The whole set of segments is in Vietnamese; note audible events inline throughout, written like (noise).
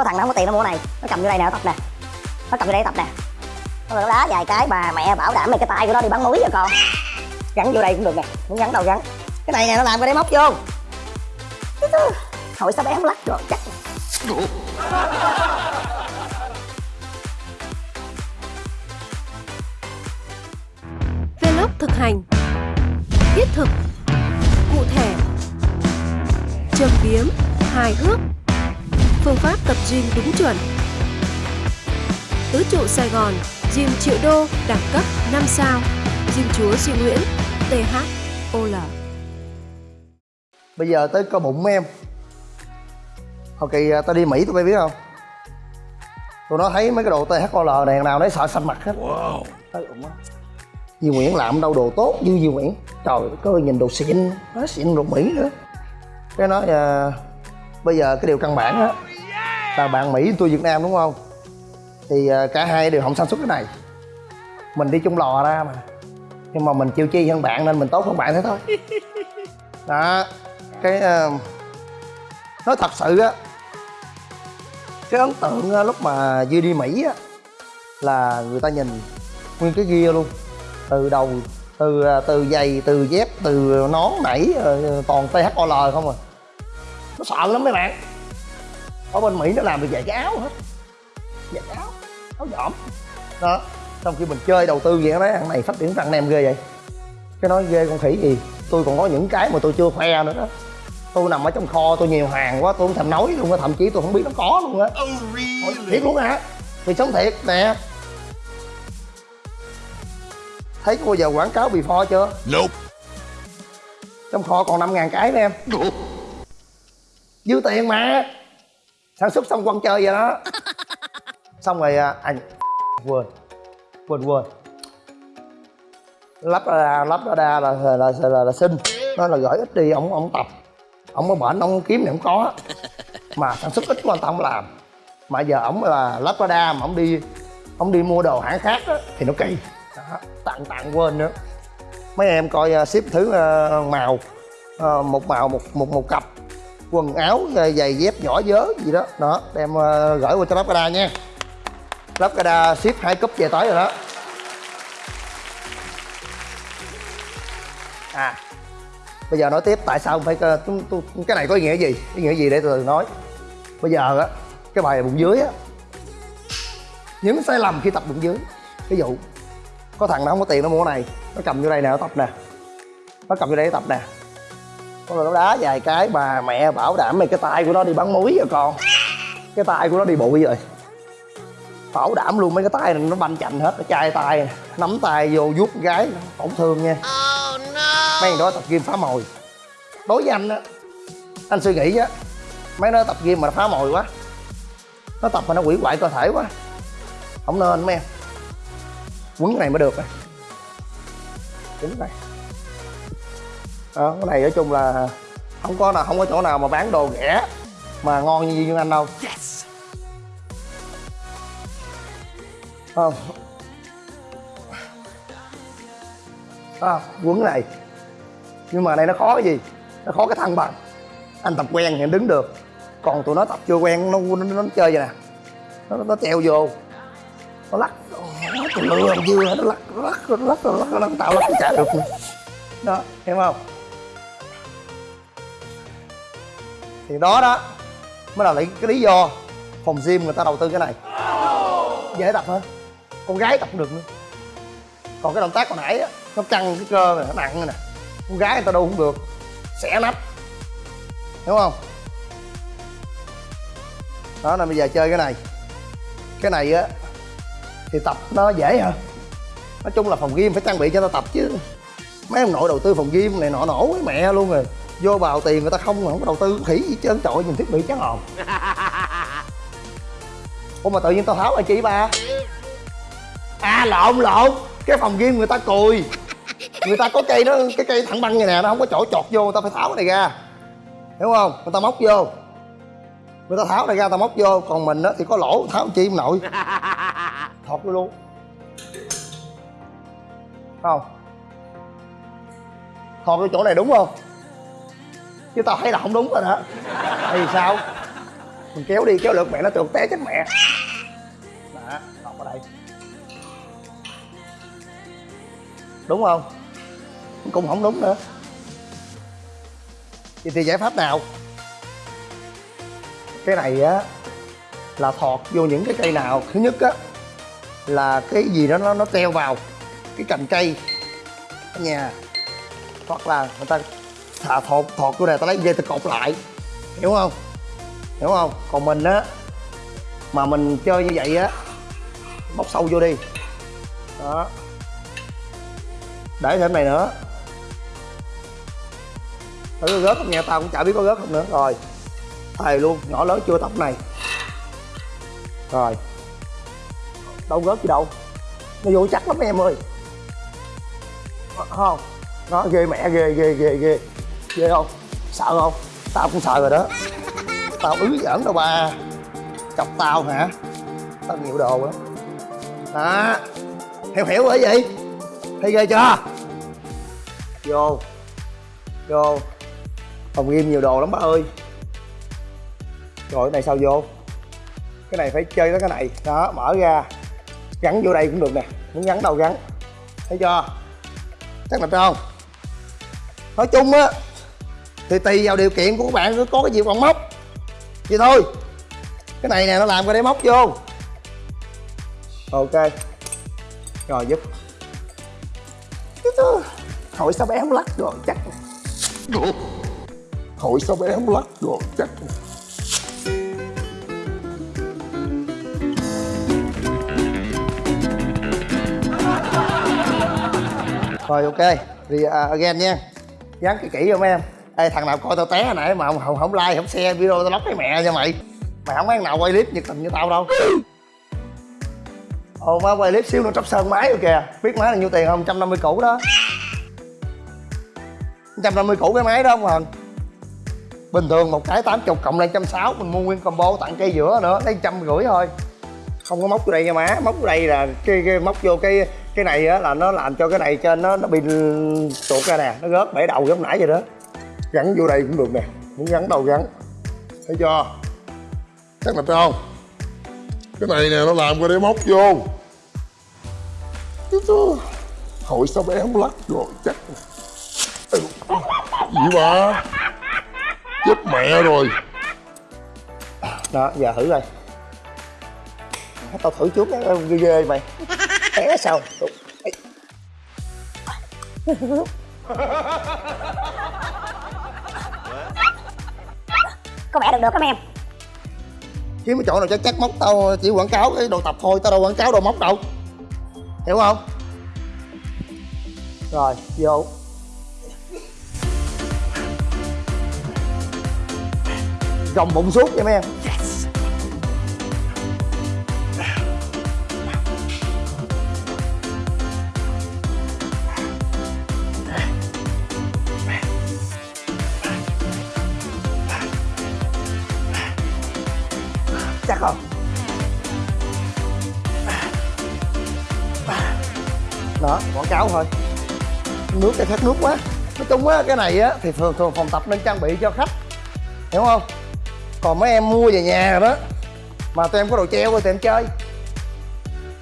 có thằng nó không có tiền nó mua này. Nó cầm vô đây nè, nó tập nè. Nó cầm vô đây tập nè. Nó đá vài cái bà mẹ bảo đảm mày cái tay của nó đi bắn muối rồi con. Gắn vô đây cũng được nè. Muốn gắn đâu gắn. Cái này nè, nó làm cái đấy móc vô. Hỏi sao bé không lắc rồi chắc. Vlog thực hành. Thiết thực. Cụ thể. Châm biếm. Hài hước. Phương pháp tập gym đúng chuẩn. Tứ trụ Sài Gòn Gym triệu đô đẳng cấp 5 sao. Gym chúa Duy Nguyễn THOL bây giờ tới cơ bụng em. Hồi kỳ à, tao đi mỹ tụi bay biết không? Tụi nó thấy mấy cái đồ THOL này thằng nào nó sợ xanh mặt hết. Wow. tới bụng á Duy Nguyễn làm đâu đồ tốt như Duy Nguyễn. Trời ơi có nhìn đồ xịn nó xịn đồ Mỹ nữa. Cái nói à, bây giờ cái điều căn bản á là bạn Mỹ tôi Việt Nam đúng không? Thì à, cả hai đều không sản xuất cái này. Mình đi chung lò ra mà. Nhưng mà mình chịu chi hơn bạn nên mình tốt hơn bạn thế thôi. (laughs) Đó. Cái à, nói thật sự á cái ấn tượng á, lúc mà Duy đi Mỹ á là người ta nhìn nguyên cái gear luôn. Từ đầu từ à, từ giày từ dép từ nón nảy ờ, toàn THOL không à. Nó sợ lắm mấy bạn ở bên Mỹ nó làm được vài cái áo hết. Vài cái áo áo dỏm đó trong khi mình chơi đầu tư vậy nó nói thằng này phát triển thằng em ghê vậy. Cái nói ghê con khỉ gì. Tôi còn có những cái mà tôi chưa khoe nữa đó. Tôi nằm ở trong kho tôi nhiều hàng quá tôi không thèm nói luôn á thậm chí tôi không biết nó có luôn á. Ôi, thiệt luôn hả thì sống thiệt nè. Thấy có bao giờ quảng cáo before chưa? Nope. trong kho còn 5 ngàn cái đó em. Dư tiền mà sản xuất xong quăng chơi vậy đó. (laughs) Xong rồi à, anh quên quên quên. Lắp ra lắp ra là là, là, là, là xin. Nó là gửi ít đi ông ông tập. Ông có bệnh ông kiếm thì không có. Mà sản xuất ít ta không làm. Mà giờ ổng là lắp ra đa mà ổng đi ông đi mua đồ hãng khác á, thì nó kỳ. Đó, tặng tặng quên nữa. Mấy em coi uh, ship thứ uh, màu. Uh, một màu một một một cặp quần áo giày dép nhỏ dớ gì đó. Đó đem uh, gửi qua cho lắp đa nha. Lắp đa ship hai cúp về tới rồi đó. À bây giờ nói tiếp tại sao phải ờ, tôi, tôi, cái này có ý nghĩa gì? Ý nghĩa gì để tôi nói. Bây giờ á cái bài bụng dưới á những sai lầm khi tập bụng dưới. Ví dụ có thằng nó không có tiền nó mua cái này nó cầm vô đây nè nó tập nè. Nó cầm vô đây nó tập nè có là nó đá vài cái bà mẹ bảo đảm mày cái tay của nó đi bắn muối rồi con. Cái tay của nó đi bụi rồi. Bảo đảm luôn mấy cái tay này nó banh chành hết nó chai tay nắm tay vô vuốt gái tổn thương nha. Mấy thằng đó tập gym phá mồi. Đối với anh á anh suy nghĩ á mấy nó tập gym mà nó phá mồi quá. Nó tập mà nó quỷ hoại cơ thể quá. Không nên mấy em. Quấn này mới được này quấn cái này đó, cái này nói chung là không có nào không có chỗ nào mà bán đồ rẻ mà ngon như Duy Anh đâu không à, quấn này nhưng mà này nó khó cái gì nó khó cái thăng bằng anh tập quen thì anh đứng được còn tụi nó tập chưa quen nó nó, nó, chơi vậy nè nó, nó treo vô nó lắc nó lừa làm dưa nó lắc nó lắc nó lắc nó lắc nó tạo lắc nó chả được nữa đó hiểu không thì đó đó mới là lấy cái lý do phòng gym người ta đầu tư cái này. Dễ tập hơn con gái tập cũng được nữa. Còn cái động tác còn nãy á, nó căng cái cơ này, nó nặng này nè. Con gái người ta đâu cũng được, xẻ nách đúng không? Đó là bây giờ chơi cái này. Cái này á, thì tập nó dễ hơn nói chung là phòng gym phải trang bị cho ta tập chứ. Mấy ông nội đầu tư phòng gym này nọ nổ với mẹ luôn rồi vô bào tiền người ta không không có đầu tư. Khỉ gì trơn trọi nhìn thiết bị chán hồn. (laughs) Ủa mà tự nhiên tao tháo rồi chị ba? À lộn lộn. Cái phòng gym người ta cùi. Người ta có cây nó cái cây thẳng băng này nè nó không có chỗ chọt vô người ta phải tháo cái này ra. Hiểu không? Người ta móc vô. Người ta tháo này ra ta móc vô. Còn mình á thì có lỗ tháo chi ông nội (laughs) thọt vô luôn. Không. Thọt vô chỗ này đúng không chứ tao thấy là không đúng rồi đó. Thì sao? Mình kéo đi, kéo được mẹ, nó trượt té chết mẹ. Đó lọt vào đây. Đúng không? Cũng không đúng nữa. Vậy thì giải pháp nào? Cái này á, là thọt vô những cái cây nào? Thứ nhất á, là cái gì đó nó nó treo vào cái cành cây ở nhà. Hoặc là người ta À, thả thọt thọt chỗ này ta lấy dây ta cột lại. Hiểu không? Hiểu không? Còn mình á, mà mình chơi như vậy á móc sâu vô đi. Đó. Để thêm này nữa. Thử gớt không nha? Tao cũng chả biết có gớt không nữa. Rồi. Thầy luôn, nhỏ lớn chưa tập này. Rồi. Đâu gớt gì đâu. Nó vô chắc lắm em ơi. Ờ, không. Nó ghê mẹ, ghê ghê ghê ghê ghê không? Sợ không? Tao cũng sợ rồi đó. Tao ứ giỡn đâu ba. Chọc tao hả? Tao nhiều đồ lắm đó. Hiểu hiểu bởi gì? Thấy ghê chưa? Vô. Vô. Phòng game nhiều đồ lắm bác ơi. Rồi, cái này sao vô? Cái này phải chơi tới cái này. Đó, mở ra. Gắn vô đây cũng được nè. Muốn gắn đâu gắn. Thấy chưa? Chắc là không? Nói chung á thì tùy vào điều kiện của các bạn có cái gì còn móc. Vậy thôi. Cái này nè nó làm cái để móc vô. Ok. Rồi giúp. Hỏi sao bé không lắc rồi chắc. Hỏi sao bé không lắc rồi chắc. Rồi ok. Thì uh, again nha. Dán kỹ kỹ vô mấy em ê thằng nào coi tao té hồi nãy mà không, không, không like không share video tao lóc cái mẹ cho mày. Mày không có thằng nào quay clip nhiệt tình như tao đâu. Ồ má quay clip xíu nó tróc sơn máy rồi kìa. Biết máy là nhiêu tiền không? 150 củ đó. 150 củ cái máy đó không hần bình thường một cái 80 cộng lên 160 mình mua nguyên combo tặng cây giữa nữa lấy trăm rưỡi thôi. Không có móc vô đây nha má móc vô đây là cái, cái móc vô cái cái này á là nó làm cho cái này trên nó nó bị tuột ra nè nó gớt bể đầu giống nãy vậy đó gắn vô đây cũng được nè. Muốn gắn đâu gắn. Thấy chưa? Chắc là không? Cái này nè nó làm cái để móc vô. Hỏi sao bé không lắc rồi chắc Ừ, gì mà chết mẹ rồi. Đó giờ thử coi. Tao thử trước cái ghê ghê mày. Té sao? (laughs) có vẻ được được các em. Kiếm cái chỗ nào chắc chắc móc tao, chỉ quảng cáo cái đồ tập thôi, tao đâu quảng cáo đồ móc đâu. Hiểu không? Rồi, vô. Gồng bụng suốt nha mấy em. Đó, quảng cáo thôi. Nước cái khát nước quá. Nói chung á, cái này á, thì thường thường phòng tập nên trang bị cho khách. Hiểu không? Còn mấy em mua về nhà rồi đó, mà tụi em có đồ treo rồi tụi em chơi.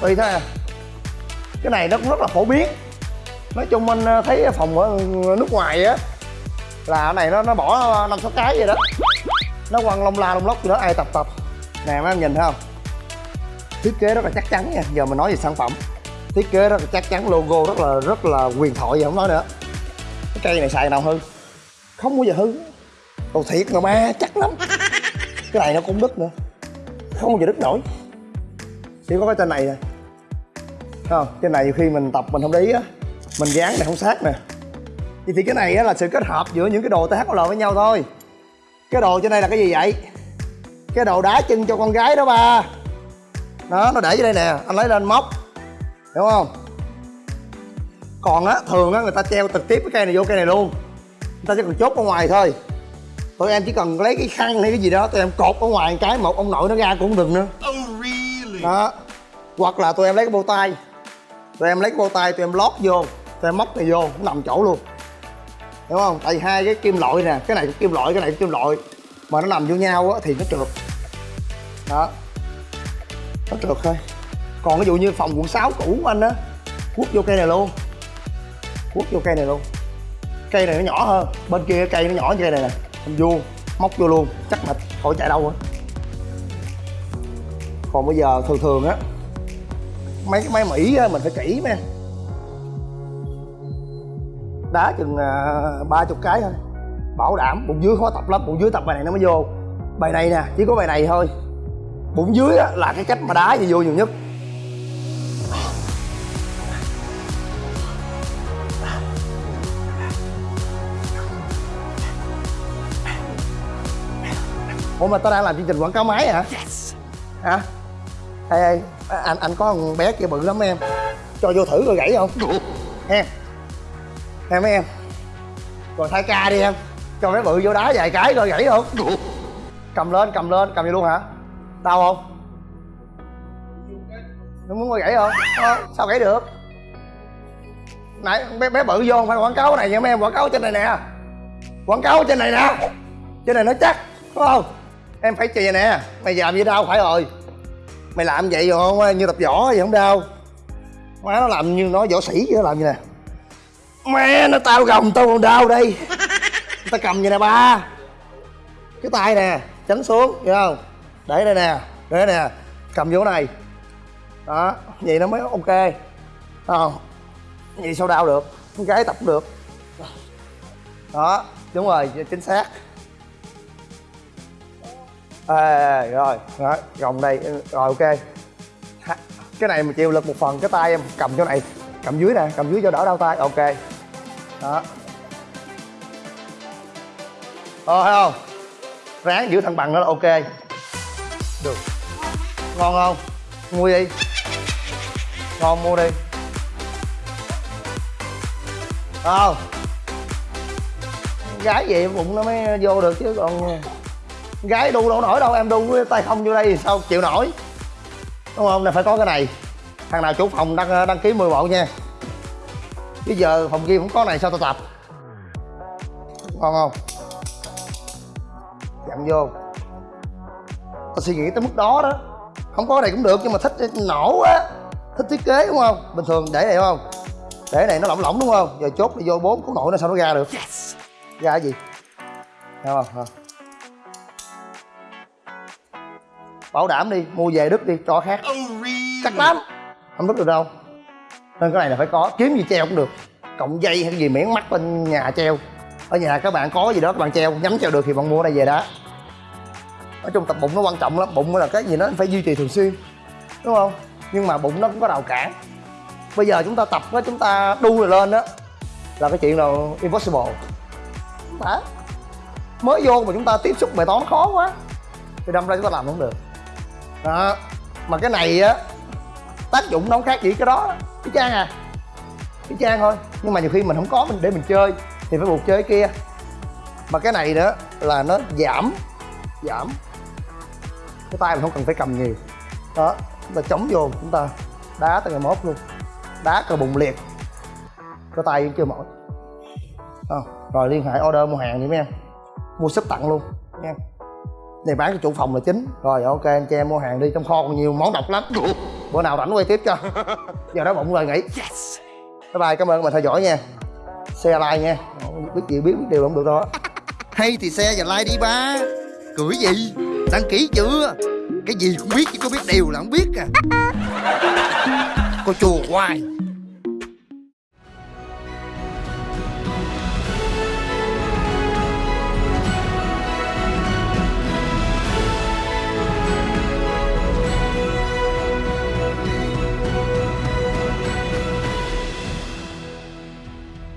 Tùy thôi à. Cái này nó cũng rất là phổ biến. Nói chung anh ờ, thấy phòng ở nước ngoài á, là cái này nó nó bỏ năm sáu cái vậy đó. Nó quăng lông la lông lốc gì đó, ai tập tập. Nè, mấy em nhìn thấy không? Thiết kế rất là chắc chắn nha. Giờ mình nói về sản phẩm thiết kế rất là chắc chắn logo rất là rất là quyền thoại giờ không nói nữa. Cái cây này xài nào hư không bao giờ hư đồ thiệt mà ba chắc lắm. Cái này nó cũng đứt nữa. Không bao giờ đứt nổi. Chỉ có cái trên này nè. Không? Cái này khi mình tập mình không để ý á mình dán này không sát nè. Thì, thì cái này á là sự kết hợp giữa những cái đồ THL với nhau thôi. Cái đồ trên đây là cái gì vậy? Cái đồ đá chân cho con gái đó ba. Đó nó để dưới đây nè. Anh lấy lên móc hiểu không? Còn á thường á người ta treo trực tiếp cái cây này vô cây này luôn. Người ta chỉ cần chốt ở ngoài thôi. Tụi em chỉ cần lấy cái khăn hay cái gì đó tụi em cột ở ngoài cái một ông nội nó ra cũng đừng nữa. Đó. Hoặc là tụi em lấy cái bô tay. Tụi em lấy cái bô tay tụi em lót vô tụi em móc này vô nó nằm chỗ luôn. Hiểu không? Tại vì hai cái kim loại nè cái này cũng kim loại cái này cũng kim loại. Mà nó nằm vô nhau á thì nó trượt. Đó. Nó trượt thôi còn ví dụ như phòng quận 6 cũ của anh á quất vô cây này luôn. Quất vô cây này luôn. Cây này nó nhỏ hơn. Bên kia cây nó nhỏ như cây này nè. Anh vuông, móc vô luôn. Chắc mệt khỏi chạy đâu á còn bây giờ thường thường á mấy cái máy mỹ á, mình phải kỹ mấy đá chừng à, ba chục cái thôi. Bảo đảm bụng dưới khó tập lắm. Bụng dưới tập bài này nó mới vô. Bài này nè chỉ có bài này thôi. Bụng dưới á, là cái cách mà đá gì vô nhiều nhất. Ủa mà tao đang làm chương trình quảng cáo máy hả? Hả? Ê ê anh anh có con bé kia bự lắm em. Cho vô thử rồi gãy không? Em. Em mấy em. Rồi thay ca đi em. Cho bé bự vô đá vài cái rồi gãy không? Cầm lên cầm lên cầm vô luôn hả? Đau không? Nó muốn coi gãy không? Ờ, sao gãy được? Nãy bé, bé bự vô không phải quảng cáo này nha mấy em quảng cáo trên này nè. Quảng cáo trên này nè. Trên này nó chắc đúng không em phải chì nè. Mày làm gì đau phải rồi. Mày làm vậy rồi không? Như tập võ vậy không đau. Má nó làm như nó võ sĩ vậy nó làm như nè. Mẹ, nó tao gồng tao còn đau đây. Tao cầm vậy nè, ba. Cái tay nè, tránh xuống, hiểu không? Để đây nè, để đây nè. Cầm vô này. Đó, vậy nó mới ok. Không? Vậy sao đau được? Con gái tập được. Đó, đúng rồi, chính xác à, rồi đó, gồng đây rồi ok. Cái này mà chịu lực một phần cái tay em cầm chỗ này cầm dưới nè cầm dưới cho đỡ đau tay ok. Đó. Ờ thấy không? Ráng giữ thăng bằng đó là ok. Được. Ngon không? Mua đi. Ngon mua đi. Không? Gái vậy bụng nó mới vô được chứ còn gái đu đâu nổi đâu em đu với tay không vô đây thì sao chịu nổi? Đúng không? Là phải có cái này. Thằng nào chủ phòng đăng đăng ký 10 bộ nha. Bây giờ phòng kia cũng có này sao tao tập? Ngon không? Dặn vô. Tao suy nghĩ tới mức đó đó. Không có này cũng được nhưng mà thích nổ á. Thích thiết kế đúng không? Bình thường để này đúng không? Để này nó lỏng lỏng đúng không? Giờ chốt đi vô bốn có nổi nó sao nó ra được? Ra cái gì? Thấy không? Hả? Bảo đảm đi mua về đứt đi cho khác. Chắc lắm. Không đứt được đâu. Nên cái này là phải có kiếm gì treo cũng được. Cộng dây hay gì miễn mắt bên nhà treo. Ở nhà các bạn có gì đó các bạn treo nhắm treo được thì bạn mua đây về đá nói chung tập bụng nó quan trọng lắm. Bụng là cái gì nó phải duy trì thường xuyên. Đúng không? Nhưng mà bụng nó cũng có rào cản. Bây giờ chúng ta tập á chúng ta đu rồi lên đó là cái chuyện nào impossible. Phải. Mới vô mà chúng ta tiếp xúc bài toán khó quá. Thì đâm ra chúng ta làm không được đó. Mà cái này á tác dụng nó không khác gì cái đó. Cái trang à. Cái trang thôi. Nhưng mà nhiều khi mình không có mình để mình chơi thì phải buộc chơi cái kia. Mà cái này nữa là nó giảm giảm. Cái tay mình không cần phải cầm nhiều. Đó. Chúng ta chống vô chúng ta đá tới ngày mốt luôn. Đá cờ bùng liệt. Cái tay chưa mỏi. À, rồi liên hệ order mua hàng đi mấy em. Mua ship tặng luôn. Nha này bán cho chủ phòng là chính. Rồi ok anh chị em mua hàng đi. Trong kho còn nhiều món độc lắm. Bữa nào rảnh quay tiếp cho. (laughs) Giờ đó bụng rồi nghỉ. Bye bye cảm ơn các bạn theo dõi nha. Xe like nha. Biết gì biết biết điều không được đâu hay thì xe và like đi ba. Cười gì? Đăng ký chưa? Cái gì cũng biết chứ có biết điều là không biết à. Cô chùa hoài